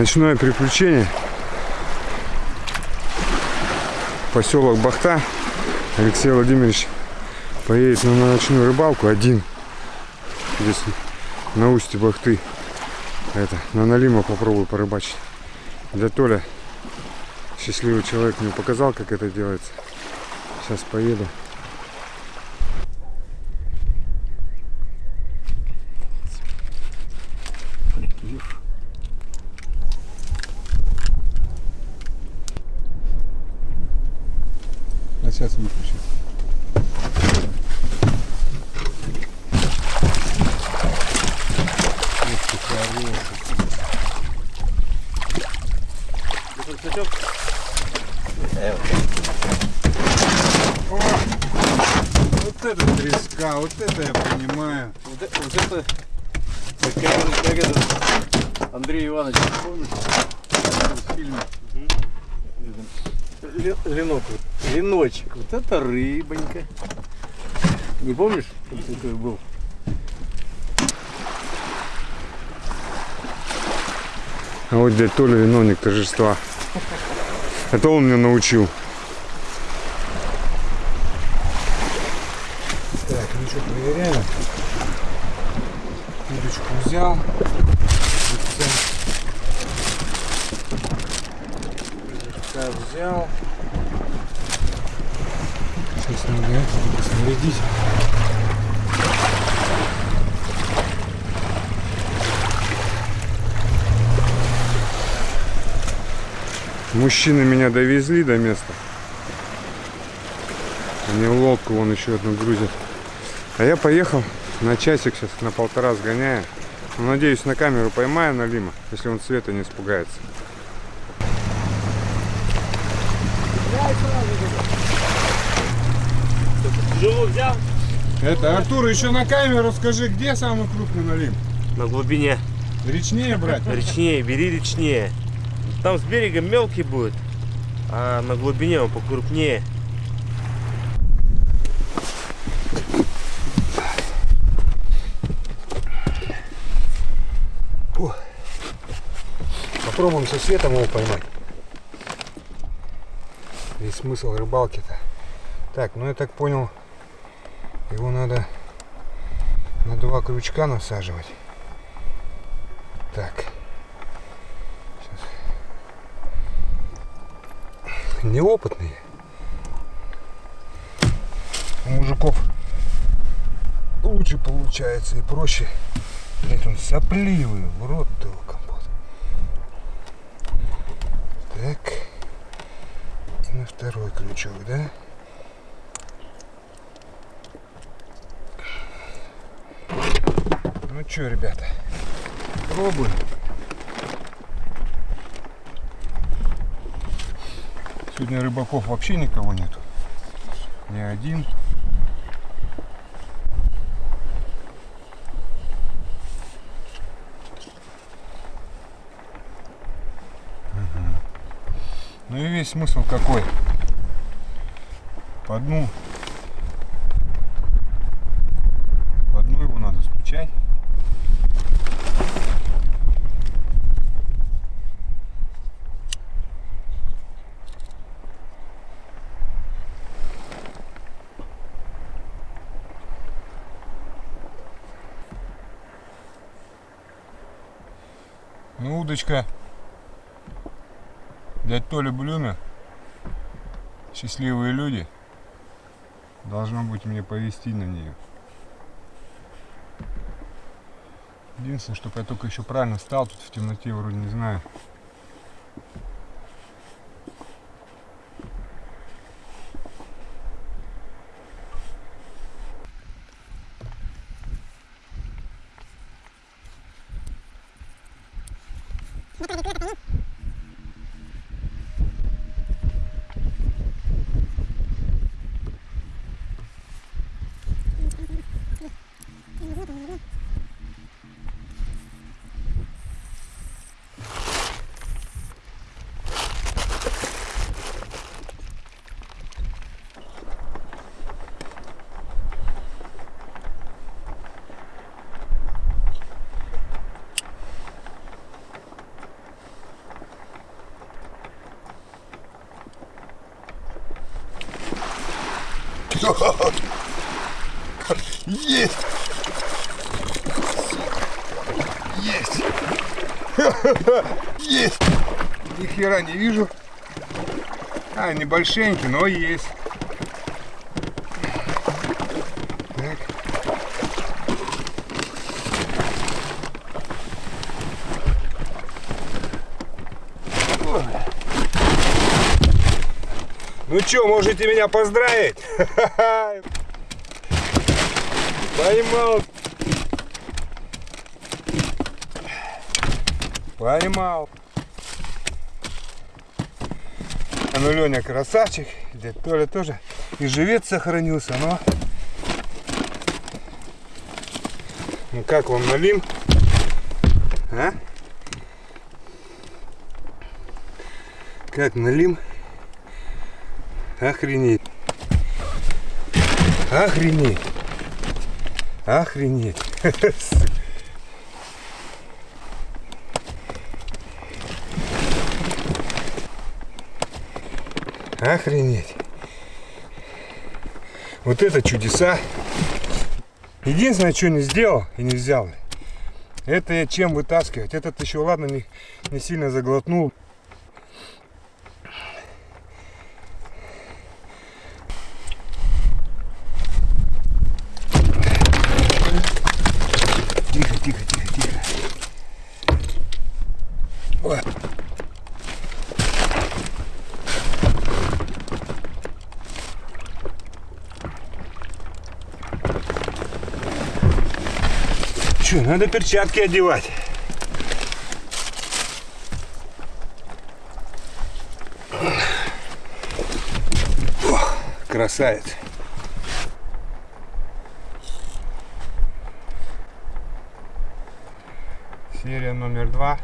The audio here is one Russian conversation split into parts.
Ночное приключение. Поселок Бахта. Алексей Владимирович поедет на ночную рыбалку один. Здесь на устье Бахты. Это, на Налима попробую порыбачить. Для Толя счастливый человек мне показал, как это делается. Сейчас поеду. А сейчас выключу. Вот это треска, вот это я понимаю. Вот, э- вот это, как, как- этот Андрей Иванович, помнишь? В фильме. Ле- Ленок, вот. леночек. Вот это рыбонька. Не помнишь, как такой был? А вот дядя Толя виновник торжества. Это он меня научил. Так, ну что, проверяем. Удочку взял. Так, взял. Сейчас надо это только снарядить. Мужчины меня довезли до места. Они лодку вон еще одну грузят. А я поехал на часик сейчас, на полтора сгоняю. Ну, надеюсь, на камеру поймаю Налима, если он света не испугается. Взял? Это, Артур, еще на камеру скажи, где самый крупный Налим? На глубине. Речнее брать? Речнее, бери речнее. Там с берега мелкий будет, а на глубине он покрупнее. Попробуем со светом его поймать. Весь смысл рыбалки-то. Так, ну я так понял, его надо на два крючка насаживать. Так. Сейчас. Неопытные. У мужиков лучше получается и проще. Блять, он сопливый, в рот его компот. Так. И на второй крючок, да? Ну что, ребята, пробуем. Сегодня рыбаков вообще никого нету. Ни один. Ну и весь смысл какой? По дну. По дну его надо стучать. Ну, удочка Дядь Толя Блюмер, счастливые люди, должно быть мне повести на нее. Единственное, чтобы я только еще правильно стал, тут в темноте вроде не знаю. Есть! Есть! Есть! Ни хера не вижу. А, небольшенький, но есть. Так. Ой. Ну что, можете меня поздравить? Поймал. Поймал. А ну Леня красавчик, дядь Толя тоже и живец сохранился, но... Ну как вам налим? А? Как налим? Охренеть. Охренеть. Охренеть. Охренеть. Вот это чудеса. Единственное, что не сделал и не взял, это я чем вытаскивать. Этот еще, ладно, не, не сильно заглотнул. Тихо, тихо, тихо, тихо. Ой. Че, надо перчатки одевать. Ох, красавец. Серия номер два.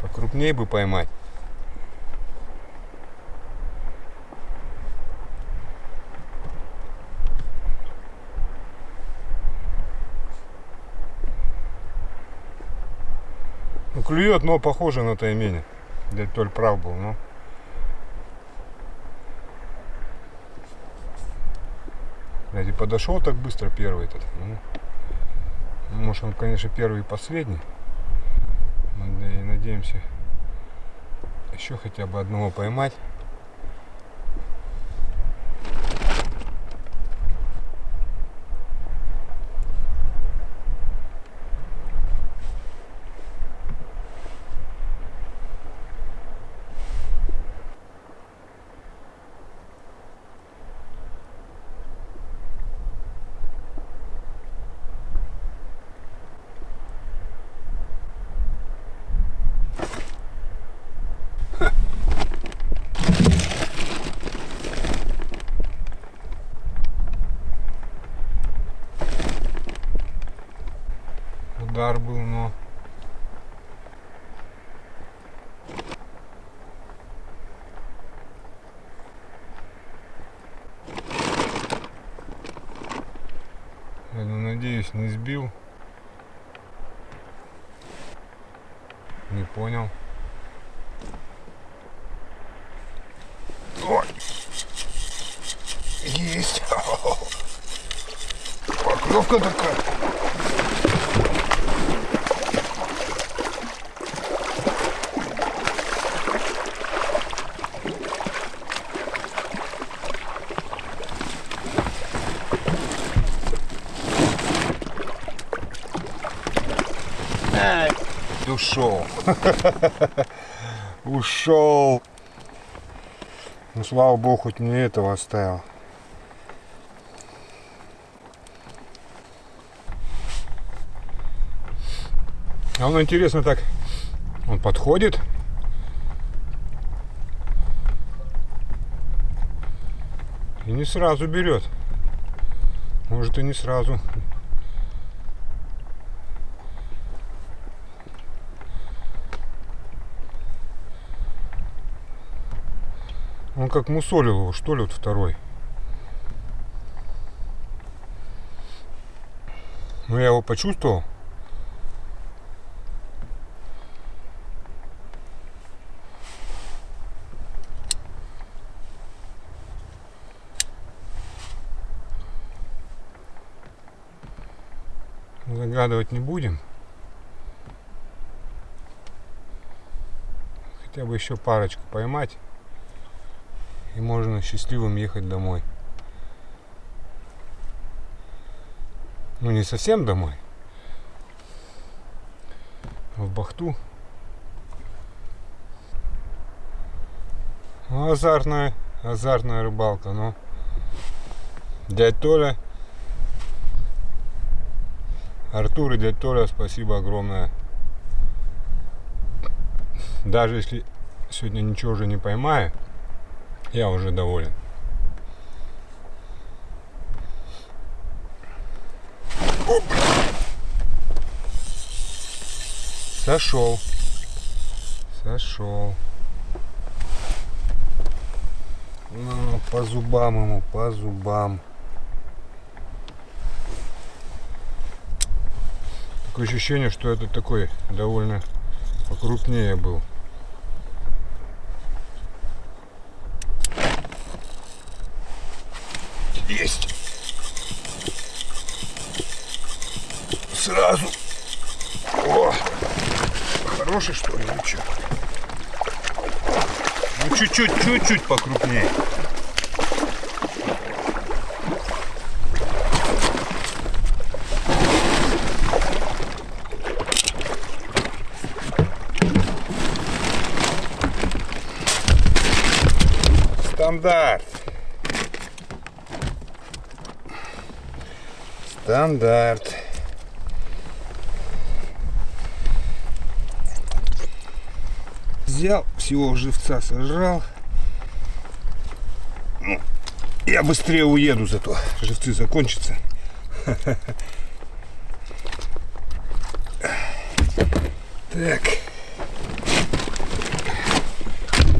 Покрупнее бы поймать. Ну, клюет, но похоже на таймени. Дядь Толь прав был, но... Блядь, и подошел так быстро первый этот. Ну, может он, конечно, первый и последний. Надеемся еще хотя бы одного поймать. Удар был, но... Я ну, сбил. Не понял. Ой. Есть. Поклевка такая. Ушел. Ушел. Ну, слава богу, хоть не этого оставил. А он интересно так, он подходит. И не сразу берет. Может и не сразу. Он как мусолил его, что ли, вот второй. Но я его почувствовал. Загадывать не будем. Хотя бы еще парочку поймать. И можно счастливым ехать домой. Ну не совсем домой. В Бахту. Ну, азартная, азартная рыбалка, но дядь Толя, Артур и дядь Толя, спасибо огромное. Даже если сегодня ничего уже не поймаю, я уже доволен. Оп! Сошел. Сошел. Ну, по зубам ему, по зубам. Такое ощущение, что это такой довольно покрупнее был. Есть. Сразу. О! Хороший что ли? Ну, чё? ну чуть-чуть, чуть-чуть покрупнее. Стандарт. Стандарт. Взял, всего живца сожрал. Ну, я быстрее уеду, зато живцы закончатся. Так.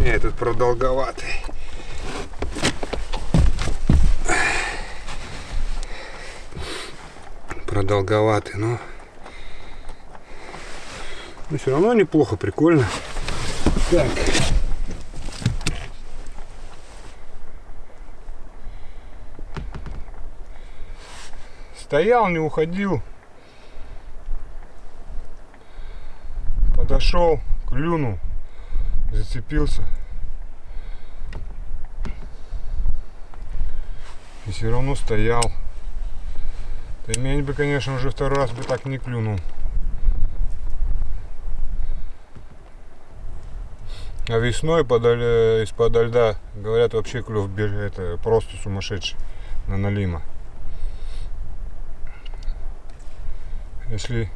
Этот продолговатый. Продолговатый, но... Но все равно неплохо, прикольно. Так. Стоял, не уходил. Подошел, клюнул, зацепился. И все равно стоял. Таймень бы, конечно, уже второй раз бы так не клюнул. А весной подали, из-под льда, говорят, вообще клев это просто сумасшедший на налима. Если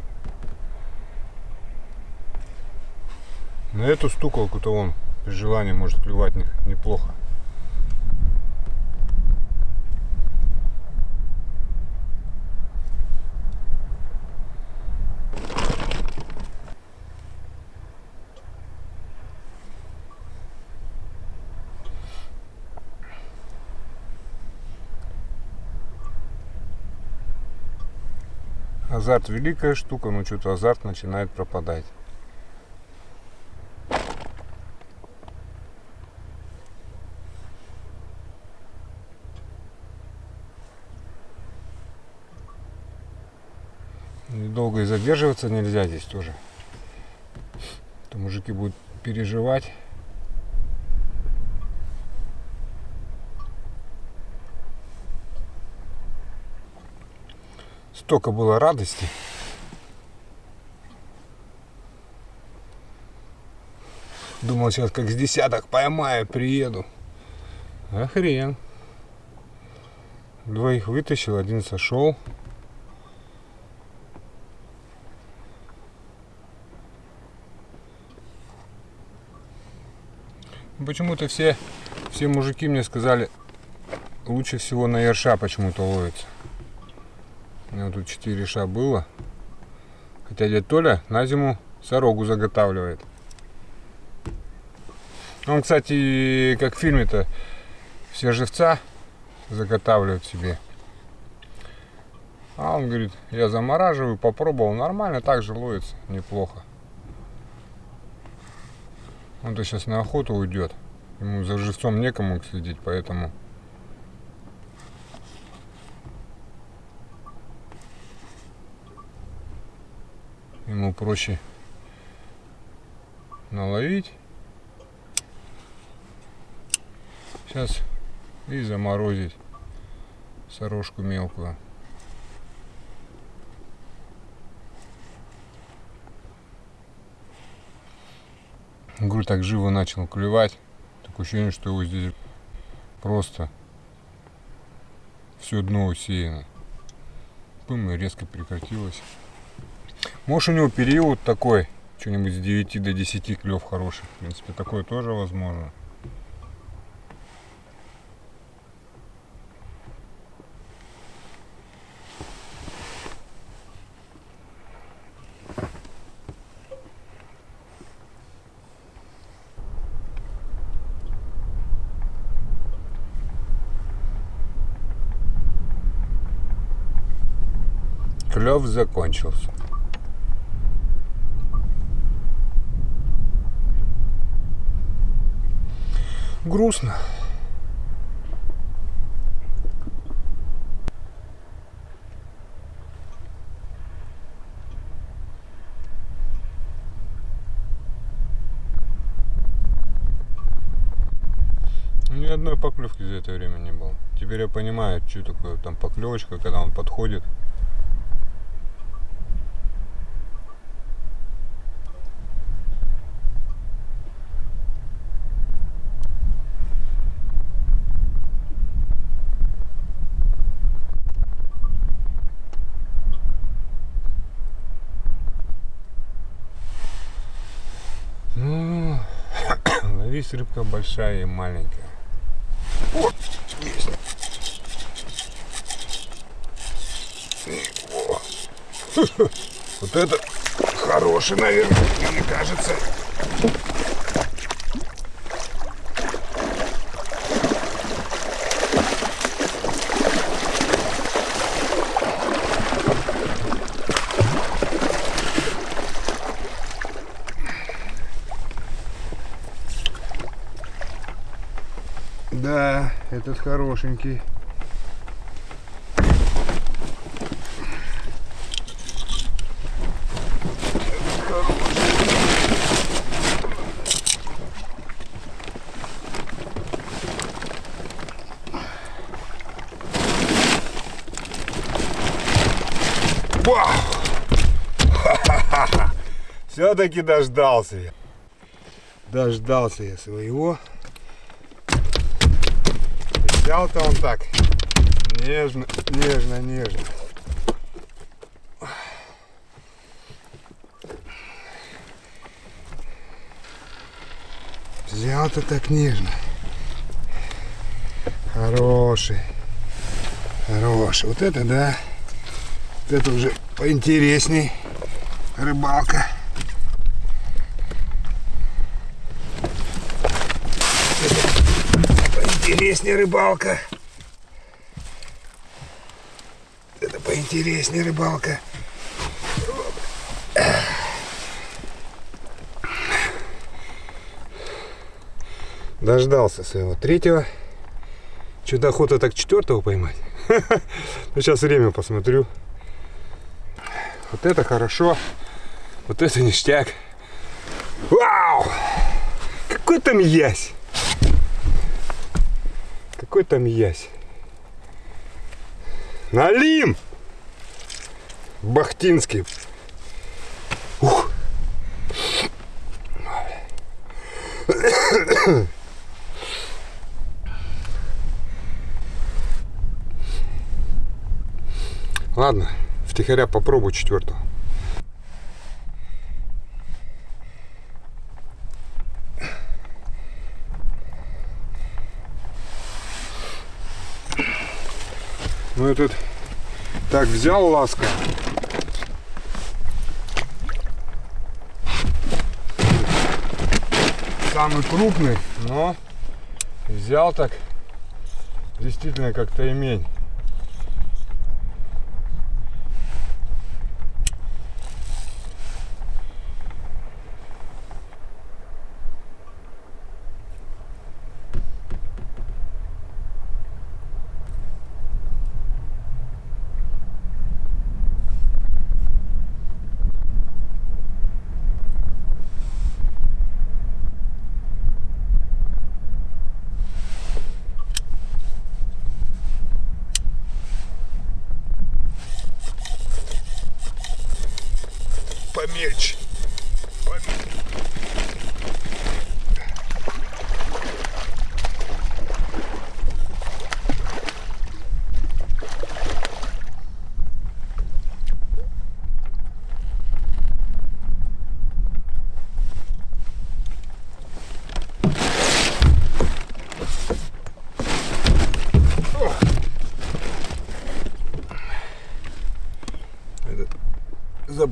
на эту стуколку-то он при желании может клевать неплохо. Азарт великая штука, но что-то азарт начинает пропадать. Долго и задерживаться нельзя здесь тоже. То мужики будут переживать. Столько было радости. Думал, сейчас как с десяток поймаю, приеду. А. Двоих вытащил, один сошел. Почему-то все, все мужики мне сказали, лучше всего на ерша почему-то ловится. У меня тут 4 ша было. Хотя дядя Толя на зиму сорогу заготавливает. Он, кстати, как в фильме-то, все живца заготавливают себе. А он говорит, я замораживаю, попробовал, нормально, так же ловится, неплохо. Он-то сейчас на охоту уйдет. Ему за живцом некому следить, поэтому ему проще наловить. Сейчас и заморозить сорожку мелкую. Говорю, так живо начал клевать. Такое ощущение, что его здесь просто все дно усеяно. Пым, резко прекратилось. Может у него период такой, что-нибудь с 9 до 10 клев хороший. В принципе, такое тоже возможно. Клев закончился. Грустно. Ни одной поклевки за это время не было. Теперь я понимаю, что такое там поклевочка, когда он подходит. Ну, ловись рыбка большая и маленькая. О, есть. Вот это хороший, наверное, мне кажется. Да, этот хорошенький. Все-таки дождался я. Дождался я своего. Взял-то он так. Нежно, нежно, нежно. Взял-то так нежно. Хороший. Хороший. Вот это да. Вот это уже поинтересней. Рыбалка. Поинтереснее рыбалка. Это поинтереснее рыбалка. Дождался своего третьего. Что-то охота так четвертого поймать. Ну, сейчас время посмотрю. Вот это хорошо. Вот это ништяк. Вау! Какой там ясь! Какой там ясь? Налим! Бахтинский. Ух. Ладно, втихаря попробую четвертого. Ну этот так взял ласка. Самый крупный, но взял так действительно как-то имень. Mirch.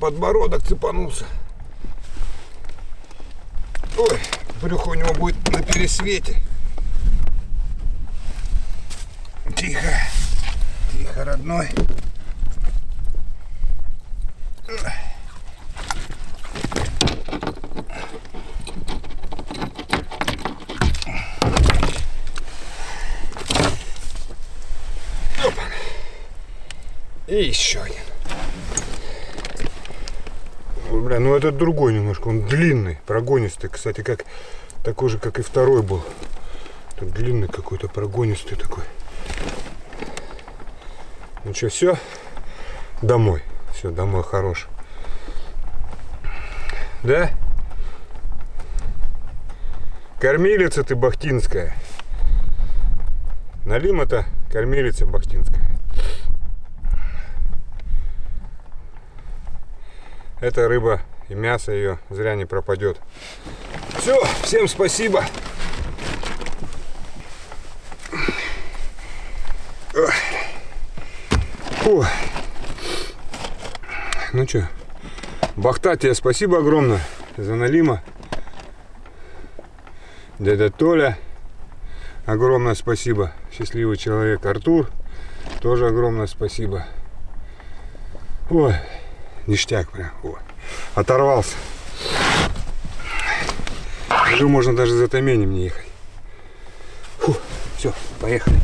Подбородок цепанулся. Ой, брюхо у него будет на пересвете. Тихо, тихо, родной. И еще один. Бля, ну этот другой немножко, он длинный, прогонистый, кстати, как такой же, как и второй был. Тут длинный какой-то, прогонистый такой. Ну что, все? Домой. Все, домой хорош. Да? Кормилица ты бахтинская. Налима-то кормилица бахтинская. Эта рыба и мясо ее зря не пропадет. Все, всем спасибо. Фу. Ну что, Бахта, тебе спасибо огромное за налима. Дядя Толя, огромное спасибо. Счастливый человек Артур, тоже огромное спасибо. Ой, ништяк прям. О, оторвался. Уже можно даже за таменем не ехать. Фу, все, поехали.